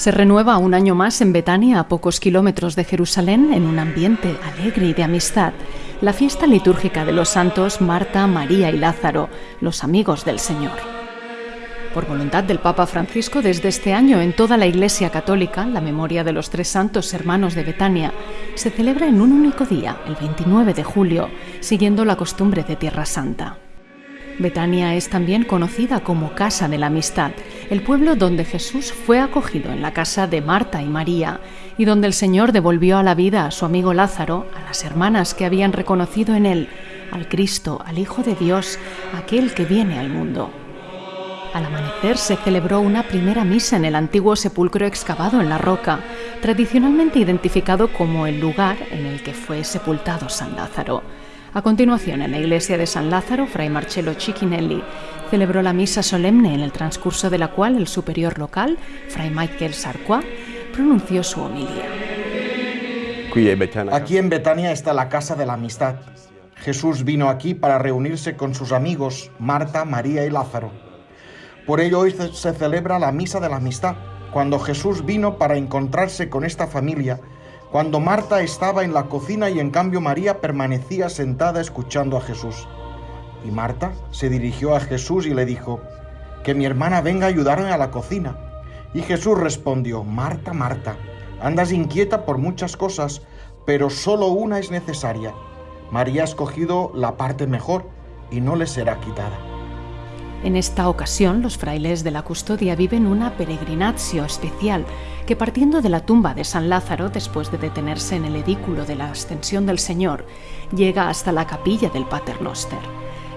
Se renueva un año más en Betania, a pocos kilómetros de Jerusalén, en un ambiente alegre y de amistad, la fiesta litúrgica de los santos Marta, María y Lázaro, los amigos del Señor. Por voluntad del Papa Francisco, desde este año en toda la Iglesia Católica, la memoria de los tres santos hermanos de Betania se celebra en un único día, el 29 de julio, siguiendo la costumbre de Tierra Santa. Betania es también conocida como Casa de la Amistad, el pueblo donde Jesús fue acogido en la casa de Marta y María y donde el Señor devolvió a la vida a su amigo Lázaro, a las hermanas que habían reconocido en él al Cristo, al Hijo de Dios, aquel que viene al mundo. Al amanecer se celebró una primera misa en el antiguo sepulcro excavado en la roca, tradicionalmente identificado como el lugar en el que fue sepultado San Lázaro. A continuación, en la iglesia de San Lázaro, Fray Marcello Cicchinelli celebró la misa solemne en el transcurso de la cual el superior local, Fray Michael Sarcois, pronunció su homilía. Aquí en Betania está la casa de la amistad. Jesús vino aquí para reunirse con sus amigos, Marta, María y Lázaro. Por ello hoy se celebra la misa de la amistad, cuando Jesús vino para encontrarse con esta familia cuando Marta estaba en la cocina y en cambio María permanecía sentada escuchando a Jesús. Y Marta se dirigió a Jesús y le dijo, que mi hermana venga a ayudarme a la cocina. Y Jesús respondió, Marta, Marta, andas inquieta por muchas cosas, pero solo una es necesaria. María ha escogido la parte mejor y no le será quitada. En esta ocasión, los frailes de la custodia viven una peregrinatio especial que partiendo de la tumba de San Lázaro, después de detenerse en el edículo de la Ascensión del Señor, llega hasta la capilla del Paternoster.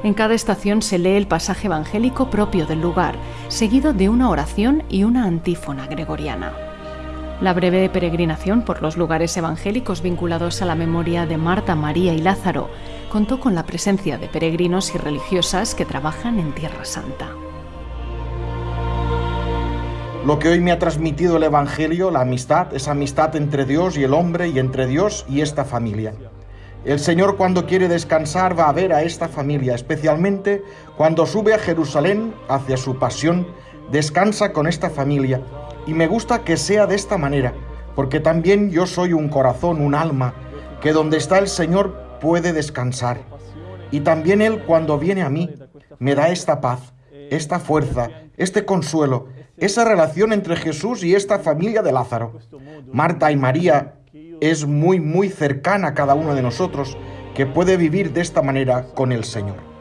En cada estación se lee el pasaje evangélico propio del lugar, seguido de una oración y una antífona gregoriana. La breve peregrinación por los lugares evangélicos vinculados a la memoria de Marta, María y Lázaro contó con la presencia de peregrinos y religiosas que trabajan en Tierra Santa. Lo que hoy me ha transmitido el Evangelio, la amistad, es amistad entre Dios y el hombre y entre Dios y esta familia. El Señor cuando quiere descansar va a ver a esta familia, especialmente cuando sube a Jerusalén hacia su pasión, descansa con esta familia y me gusta que sea de esta manera, porque también yo soy un corazón, un alma, que donde está el Señor puede descansar. Y también Él cuando viene a mí me da esta paz, esta fuerza, este consuelo, esa relación entre Jesús y esta familia de Lázaro. Marta y María es muy, muy cercana a cada uno de nosotros que puede vivir de esta manera con el Señor.